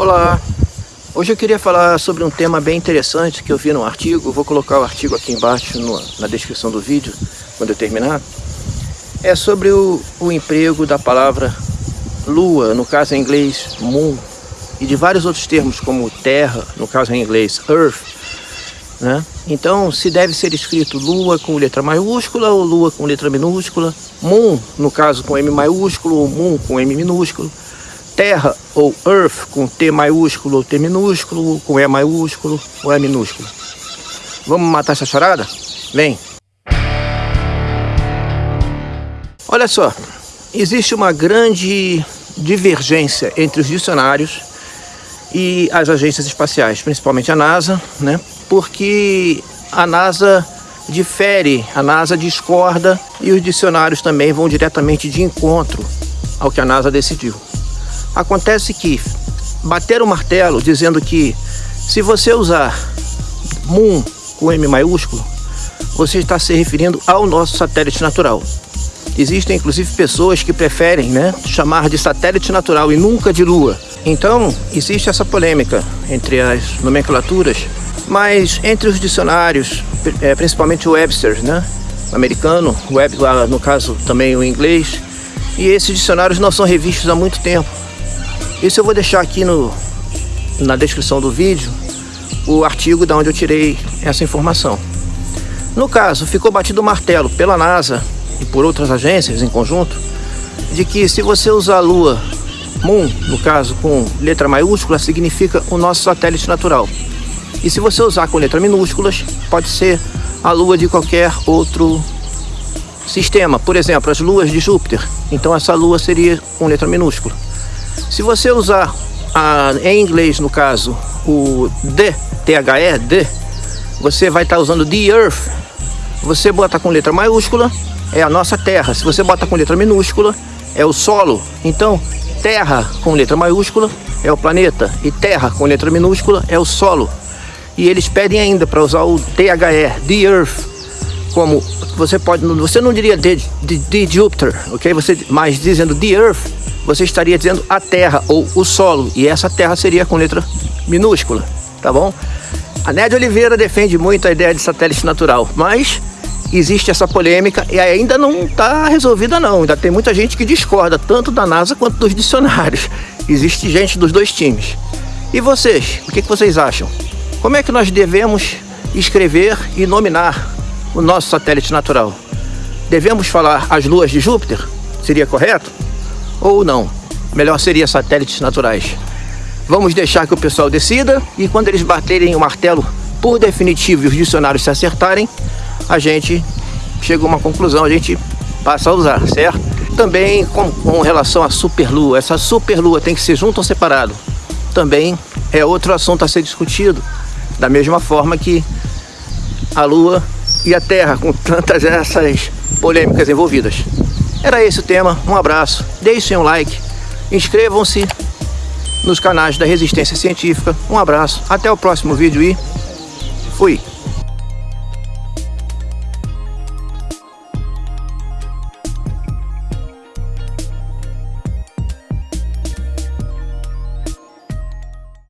Olá, hoje eu queria falar sobre um tema bem interessante que eu vi no artigo, vou colocar o artigo aqui embaixo no, na descrição do vídeo, quando eu terminar. É sobre o, o emprego da palavra lua, no caso em inglês moon, e de vários outros termos como terra, no caso em inglês earth, né? Então, se deve ser escrito lua com letra maiúscula ou lua com letra minúscula, moon, no caso com M maiúsculo ou moon com M minúsculo, terra ou earth com T maiúsculo ou T minúsculo, com E maiúsculo ou E minúsculo. Vamos matar essa charada? Vem! Olha só, existe uma grande divergência entre os dicionários e as agências espaciais, principalmente a NASA, né? Porque a NASA difere, a NASA discorda e os dicionários também vão diretamente de encontro ao que a NASA decidiu. Acontece que bater o martelo dizendo que se você usar Moon com M maiúsculo, você está se referindo ao nosso satélite natural. Existem inclusive pessoas que preferem né, chamar de satélite natural e nunca de Lua. Então, existe essa polêmica entre as nomenclaturas, mas entre os dicionários, é, principalmente o Webster, né, americano, web, no caso também o inglês, e esses dicionários não são revistos há muito tempo. Isso eu vou deixar aqui no, na descrição do vídeo o artigo da onde eu tirei essa informação. No caso, ficou batido o martelo pela NASA e por outras agências em conjunto de que se você usar a Lua, Moon, no caso com letra maiúscula, significa o nosso satélite natural. E se você usar com letras minúsculas, pode ser a Lua de qualquer outro sistema. Por exemplo, as luas de Júpiter. Então essa Lua seria com letra minúscula. Se você usar a, em inglês, no caso, o the, T-H-E, the, você vai estar tá usando the earth. Você bota com letra maiúscula, é a nossa terra. Se você bota com letra minúscula, é o solo. Então, terra com letra maiúscula é o planeta e terra com letra minúscula é o solo. E eles pedem ainda para usar o THE, the earth, como você pode, você não diria de, de, de Júpiter, ok? Você, mas dizendo the earth, você estaria dizendo a terra ou o solo, e essa terra seria com letra minúscula, tá bom? A Nédia Oliveira defende muito a ideia de satélite natural, mas existe essa polêmica e ainda não está resolvida não, ainda tem muita gente que discorda, tanto da NASA quanto dos dicionários. Existe gente dos dois times. E vocês, o que, que vocês acham? Como é que nós devemos escrever e nominar o nosso satélite natural? Devemos falar as luas de Júpiter? Seria correto? ou não. Melhor seria satélites naturais. Vamos deixar que o pessoal decida e quando eles baterem o martelo por definitivo e os dicionários se acertarem, a gente chega a uma conclusão, a gente passa a usar, certo? Também com, com relação à superlua, essa superlua tem que ser junto ou separado? Também é outro assunto a ser discutido, da mesma forma que a lua e a terra, com tantas essas polêmicas envolvidas. Era esse o tema, um abraço, deixem um like, inscrevam-se nos canais da Resistência Científica, um abraço, até o próximo vídeo e fui!